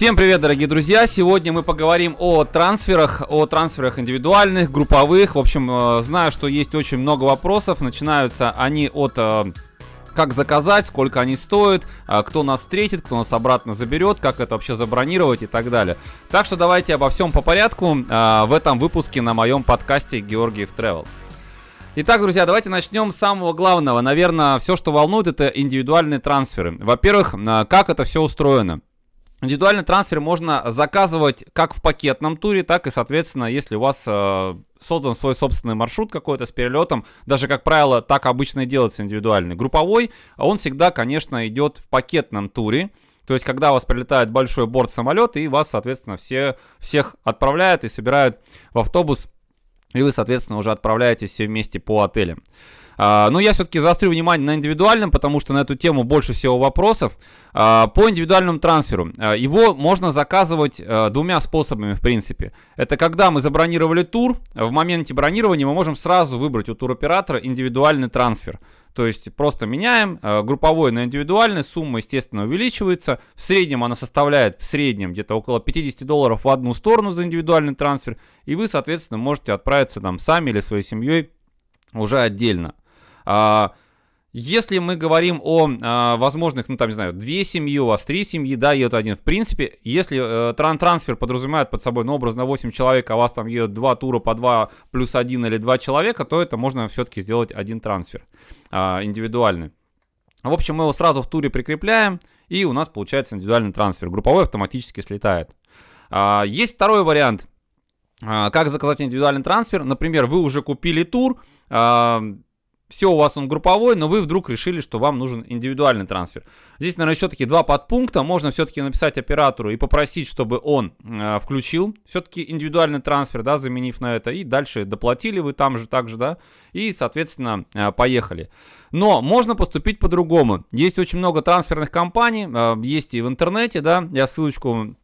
Всем привет, дорогие друзья! Сегодня мы поговорим о трансферах, о трансферах индивидуальных, групповых. В общем, э, знаю, что есть очень много вопросов. Начинаются они от э, как заказать, сколько они стоят, э, кто нас встретит, кто нас обратно заберет, как это вообще забронировать и так далее. Так что давайте обо всем по порядку в этом выпуске на моем подкасте Георгиев Travel. Итак, друзья, давайте начнем с самого главного. Наверное, все, что волнует, это индивидуальные трансферы. Во-первых, как это все устроено. Индивидуальный трансфер можно заказывать как в пакетном туре, так и, соответственно, если у вас э, создан свой собственный маршрут какой-то с перелетом, даже, как правило, так обычно и делается индивидуальный. Групповой, он всегда, конечно, идет в пакетном туре. То есть, когда у вас прилетает большой борт самолета, и вас, соответственно, все, всех отправляют и собирают в автобус, и вы, соответственно, уже отправляетесь все вместе по отелям. А, но я все-таки заострю внимание на индивидуальном, потому что на эту тему больше всего вопросов. А, по индивидуальному трансферу. А, его можно заказывать двумя способами, в принципе. Это когда мы забронировали тур, в моменте бронирования мы можем сразу выбрать у туроператора индивидуальный трансфер. То есть просто меняем групповой на индивидуальный, сумма, естественно, увеличивается. В среднем она составляет в среднем где-то около 50 долларов в одну сторону за индивидуальный трансфер. И вы, соответственно, можете отправиться там сами или своей семьей уже отдельно. А, если мы говорим о а, возможных, ну там, не знаю, две семьи, у вас три семьи, да, едут один. В принципе, если э, тран трансфер подразумевает под собой, ну, образно 8 человек, а у вас там едут два тура по 2 плюс 1 или 2 человека, то это можно все-таки сделать один трансфер а, индивидуальный. В общем, мы его сразу в туре прикрепляем, и у нас получается индивидуальный трансфер. Групповой автоматически слетает. А, есть второй вариант. А, как заказать индивидуальный трансфер? Например, вы уже купили тур, а, все у вас он групповой, но вы вдруг решили, что вам нужен индивидуальный трансфер. Здесь, наверное, еще таки два подпункта. Можно все-таки написать оператору и попросить, чтобы он э, включил все-таки индивидуальный трансфер, да, заменив на это. И дальше доплатили вы там же, так же, да, и, соответственно, э, поехали. Но можно поступить по-другому. Есть очень много трансферных компаний, э, есть и в интернете, да, я ссылочку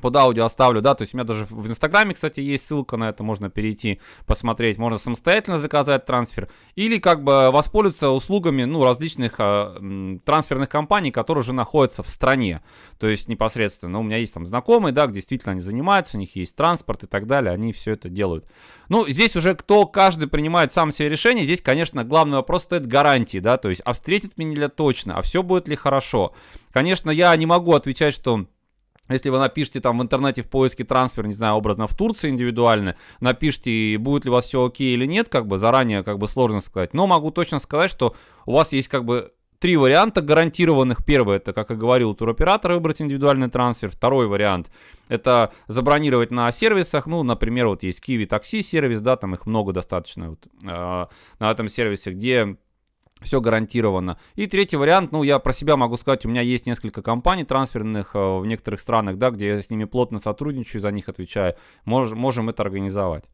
под аудио оставлю, да, то есть у меня даже в Инстаграме, кстати, есть ссылка на это, можно перейти, посмотреть, можно самостоятельно заказать трансфер, или как бы воспользоваться услугами, ну, различных э, трансферных компаний, которые уже находятся в стране, то есть непосредственно, у меня есть там знакомые, да, действительно они занимаются, у них есть транспорт и так далее, они все это делают. Ну, здесь уже кто, каждый принимает сам себе решение, здесь, конечно, главный вопрос стоит гарантии, да, то есть, а встретит меня точно, а все будет ли хорошо. Конечно, я не могу отвечать, что если вы напишите там в интернете в поиске трансфер, не знаю, образно в Турции индивидуально, напишите, будет ли у вас все окей или нет, как бы заранее как бы сложно сказать. Но могу точно сказать, что у вас есть как бы три варианта гарантированных. Первый, это, как и говорил, туроператор выбрать индивидуальный трансфер. Второй вариант, это забронировать на сервисах. Ну, например, вот есть Kiwi такси сервис, да, там их много достаточно вот, э, на этом сервисе, где все гарантировано. И третий вариант, ну, я про себя могу сказать, у меня есть несколько компаний трансферных э, в некоторых странах, да, где я с ними плотно сотрудничаю, за них отвечаю. Мож, можем это организовать.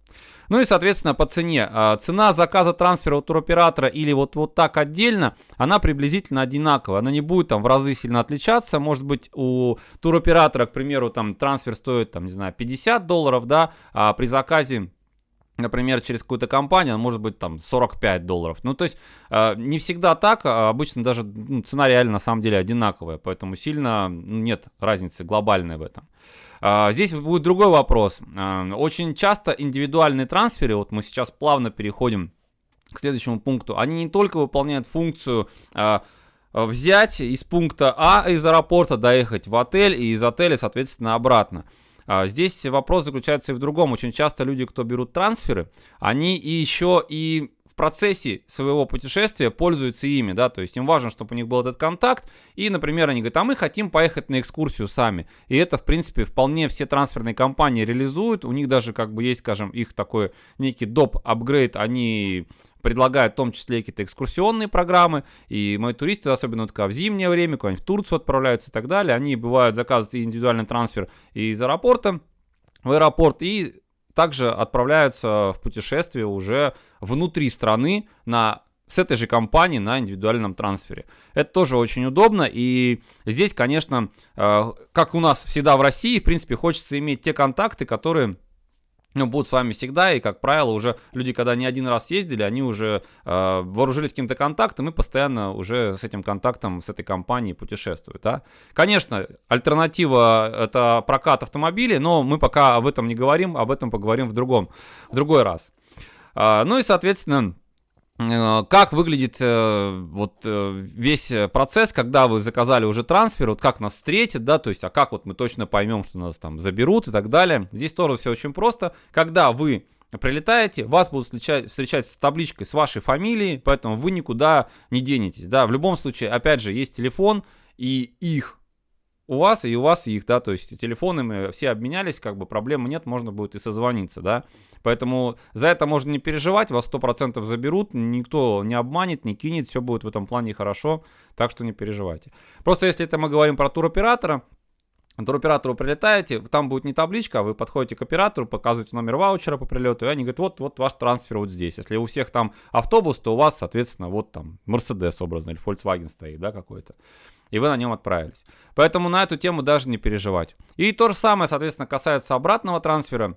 Ну и, соответственно, по цене. Э, цена заказа трансфера у туроператора или вот, вот так отдельно, она приблизительно одинаковая. Она не будет там в разы сильно отличаться. Может быть, у туроператора, к примеру, там трансфер стоит, там, не знаю, 50 долларов, да, а при заказе например, через какую-то компанию, может быть там 45 долларов. Ну, то есть э, не всегда так, а обычно даже ну, цена реально на самом деле одинаковая, поэтому сильно ну, нет разницы глобальной в этом. Э, здесь будет другой вопрос. Э, очень часто индивидуальные трансферы, вот мы сейчас плавно переходим к следующему пункту, они не только выполняют функцию э, взять из пункта А из аэропорта, доехать в отель и из отеля, соответственно, обратно. А, здесь вопрос заключается и в другом. Очень часто люди, кто берут трансферы, они и еще и в процессе своего путешествия пользуются ими, да, то есть им важно, чтобы у них был этот контакт, и, например, они говорят, а мы хотим поехать на экскурсию сами, и это, в принципе, вполне все трансферные компании реализуют, у них даже, как бы, есть, скажем, их такой некий доп. апгрейд, они предлагают в том числе какие-то экскурсионные программы, и мои туристы, особенно вот, в зимнее время, куда-нибудь в Турцию отправляются и так далее, они бывают заказывают индивидуальный трансфер из аэропорта в аэропорт и также отправляются в путешествие уже внутри страны на с этой же компании на индивидуальном трансфере. Это тоже очень удобно, и здесь, конечно, э, как у нас всегда в России, в принципе, хочется иметь те контакты, которые ну, будут с вами всегда, и, как правило, уже люди, когда не один раз ездили, они уже э, вооружились каким-то контактом и постоянно уже с этим контактом, с этой компанией путешествуют, да. Конечно, альтернатива — это прокат автомобилей, но мы пока об этом не говорим, об этом поговорим в другом, в другой раз. Э, ну и, соответственно, Э, как выглядит э, вот э, весь процесс, когда вы заказали уже трансфер, вот как нас встретят, да, то есть, а как вот мы точно поймем, что нас там заберут и так далее. Здесь тоже все очень просто. Когда вы прилетаете, вас будут встречать с табличкой с вашей фамилией, поэтому вы никуда не денетесь, да. В любом случае, опять же, есть телефон и их у вас и у вас их, да, то есть телефоны мы все обменялись, как бы проблемы нет, можно будет и созвониться, да. Поэтому за это можно не переживать, вас 100% заберут, никто не обманет, не кинет, все будет в этом плане хорошо, так что не переживайте. Просто если это мы говорим про туроператора, туроператору прилетаете, там будет не табличка, а вы подходите к оператору, показываете номер ваучера по прилету, и они говорят, вот, вот ваш трансфер вот здесь. Если у всех там автобус, то у вас, соответственно, вот там Mercedes образно, или Volkswagen стоит, да, какой-то и вы на нем отправились. Поэтому на эту тему даже не переживать. И то же самое, соответственно, касается обратного трансфера.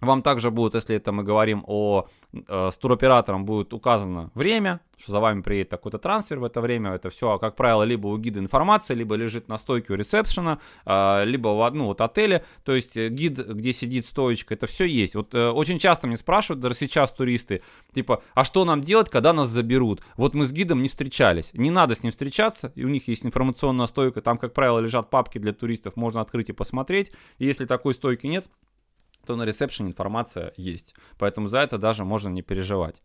Вам также будет, если это мы говорим о э, с туроператором, будет указано время, что за вами приедет такой-то трансфер в это время. Это все, как правило, либо у гида информация, либо лежит на стойке у ресепшена, э, либо в одну вот отеле. То есть э, гид, где сидит стоечка, это все есть. Вот э, очень часто мне спрашивают, даже сейчас туристы, типа, а что нам делать, когда нас заберут? Вот мы с гидом не встречались. Не надо с ним встречаться, и у них есть информационная стойка, там, как правило, лежат папки для туристов, можно открыть и посмотреть. Если такой стойки нет, то на ресепшене информация есть. Поэтому за это даже можно не переживать.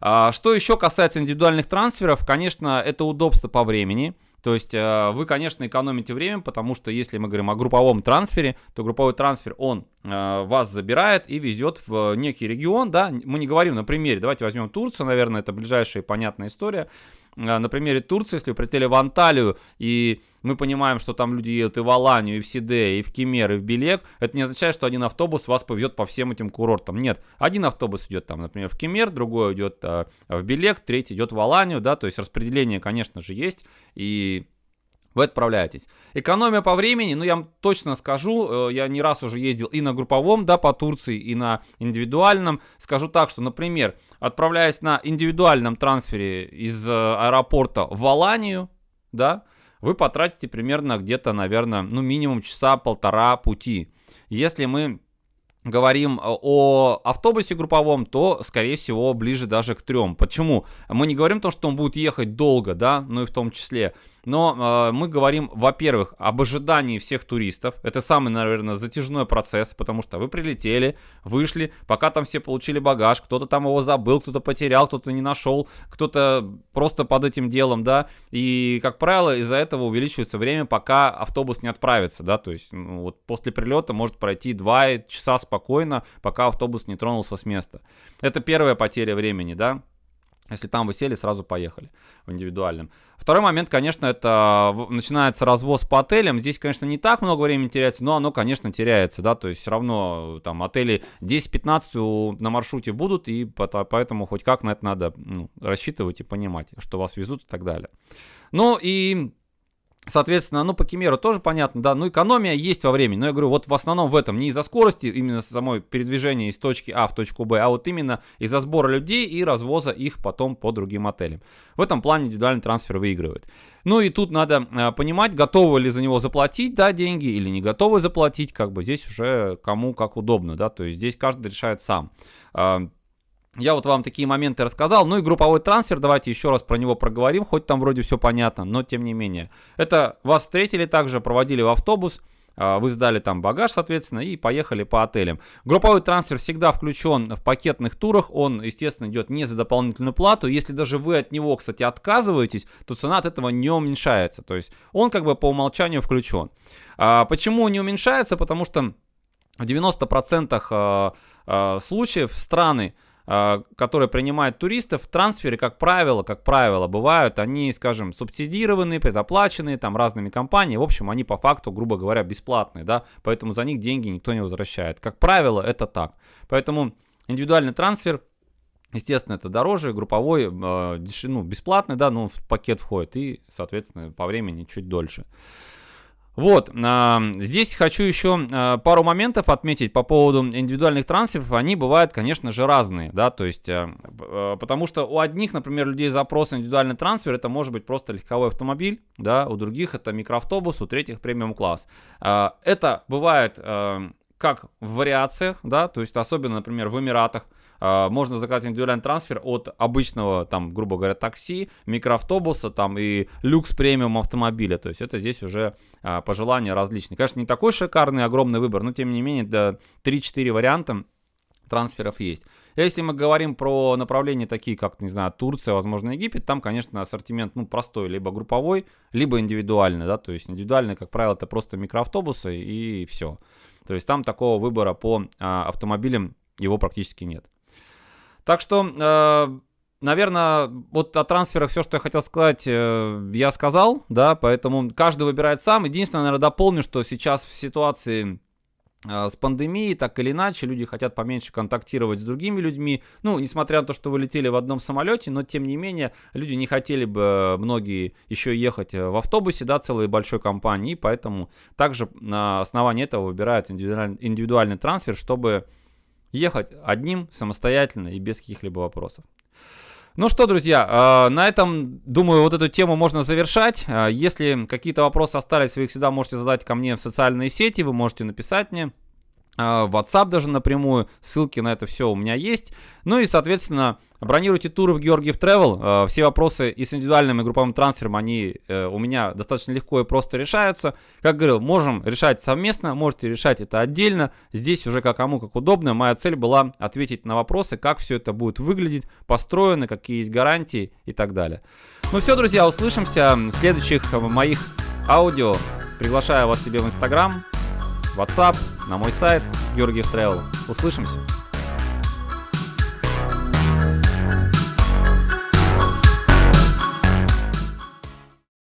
А, что еще касается индивидуальных трансферов, конечно, это удобство по времени. То есть э, вы, конечно, экономите время, потому что если мы говорим о групповом трансфере, то групповой трансфер, он вас забирает и везет в некий регион, да, мы не говорим на примере, давайте возьмем Турцию, наверное, это ближайшая понятная история. Э, на примере Турции, если вы прилетели в Анталию, и мы понимаем, что там люди едут и в Аланию, и в Сиде, и в Кемер, и в Белек, это не означает, что один автобус вас повезет по всем этим курортам. Нет, один автобус идет там, например, в Кемер, другой идет э, в Белек, третий идет в Аланию, да, то есть распределение, конечно же, есть, и вы отправляетесь. Экономия по времени, ну я вам точно скажу, э, я не раз уже ездил и на групповом, да, по Турции, и на индивидуальном. Скажу так, что, например, отправляясь на индивидуальном трансфере из э, аэропорта в Аланию, да, вы потратите примерно где-то, наверное, ну минимум часа полтора пути. Если мы говорим э, о автобусе групповом, то, скорее всего, ближе даже к трем. Почему? Мы не говорим то, что он будет ехать долго, да, ну и в том числе. Но э, мы говорим, во-первых, об ожидании всех туристов. Это самый, наверное, затяжной процесс, потому что вы прилетели, вышли, пока там все получили багаж, кто-то там его забыл, кто-то потерял, кто-то не нашел, кто-то просто под этим делом, да. И, как правило, из-за этого увеличивается время, пока автобус не отправится, да. То есть, ну, вот после прилета может пройти 2 часа спокойно, пока автобус не тронулся с места. Это первая потеря времени, да. Если там вы сели, сразу поехали в индивидуальном. Второй момент, конечно, это начинается развоз по отелям. Здесь, конечно, не так много времени теряется, но оно, конечно, теряется, да, то есть все равно там отели 10-15 на маршруте будут, и поэтому хоть как на это надо ну, рассчитывать и понимать, что вас везут и так далее. Ну и Соответственно, ну, по Кемеру тоже понятно, да, ну, экономия есть во времени, но я говорю, вот в основном в этом, не из-за скорости, именно самой передвижения из точки А в точку Б, а вот именно из-за сбора людей и развоза их потом по другим отелям. В этом плане индивидуальный трансфер выигрывает. Ну, и тут надо э, понимать, готовы ли за него заплатить, да, деньги, или не готовы заплатить, как бы здесь уже кому как удобно, да, то есть здесь каждый решает сам. А, я вот вам такие моменты рассказал. Ну и групповой трансфер, давайте еще раз про него проговорим, хоть там вроде все понятно, но тем не менее. Это вас встретили также, проводили в автобус, а, вы сдали там багаж, соответственно, и поехали по отелям. Групповой трансфер всегда включен в пакетных турах, он, естественно, идет не за дополнительную плату. Если даже вы от него, кстати, отказываетесь, то цена от этого не уменьшается. То есть он как бы по умолчанию включен. А почему не уменьшается? Потому что в 90% а, а, случаев страны, которые принимают туристов, трансферы, как правило, как правило, бывают, они, скажем, субсидированные, предоплаченные там разными компаниями, в общем, они по факту, грубо говоря, бесплатные, да, поэтому за них деньги никто не возвращает. Как правило, это так. Поэтому индивидуальный трансфер, естественно, это дороже, групповой, э, ну, бесплатный, да, но в пакет входит и, соответственно, по времени чуть дольше. Вот, э, здесь хочу еще э, пару моментов отметить по поводу индивидуальных трансферов. Они бывают, конечно же, разные, да, то есть, э, э, потому что у одних, например, людей запрос на индивидуальный трансфер, это может быть просто легковой автомобиль, да, у других это микроавтобус, у третьих премиум класс. Э, это бывает э, как в вариациях, да, то есть особенно, например, в Эмиратах, а, можно заказать индивидуальный трансфер от обычного, там, грубо говоря, такси, микроавтобуса, там, и люкс премиум автомобиля. То есть это здесь уже а, пожелания различные. Конечно, не такой шикарный, огромный выбор, но тем не менее, да, 3-4 варианта трансферов есть. Если мы говорим про направления такие, как, не знаю, Турция, возможно, Египет, там, конечно, ассортимент, ну, простой, либо групповой, либо индивидуальный, да, то есть индивидуальный, как правило, это просто микроавтобусы и все. То есть там такого выбора по а, автомобилям его практически нет. Так что, э, наверное, вот о трансферах все, что я хотел сказать, э, я сказал, да, поэтому каждый выбирает сам. Единственное, наверное, дополню, что сейчас в ситуации с пандемией, так или иначе, люди хотят поменьше контактировать с другими людьми. Ну, несмотря на то, что вы летели в одном самолете, но тем не менее, люди не хотели бы многие еще ехать в автобусе, да, целой большой компании, поэтому также на основании этого выбирают индивидуальный, индивидуальный трансфер, чтобы ехать одним, самостоятельно и без каких-либо вопросов. Ну что, друзья, а, на этом, думаю, вот эту тему можно завершать. А, если какие-то вопросы остались, вы их всегда можете задать ко мне в социальные сети, вы можете написать мне. А, WhatsApp даже напрямую, ссылки на это все у меня есть. Ну и, соответственно, бронируйте туры в Георгиев Travel. А, все вопросы и с индивидуальным и групповым трансфером, они э, у меня достаточно легко и просто решаются. Как говорил, можем решать совместно, можете решать это отдельно. Здесь уже как кому как удобно. Моя цель была ответить на вопросы, как все это будет выглядеть, построено, какие есть гарантии и так далее. Ну все, друзья, услышимся в следующих моих аудио. Приглашаю вас себе в Инстаграм, WhatsApp, на мой сайт Георгиев Travel. Услышимся!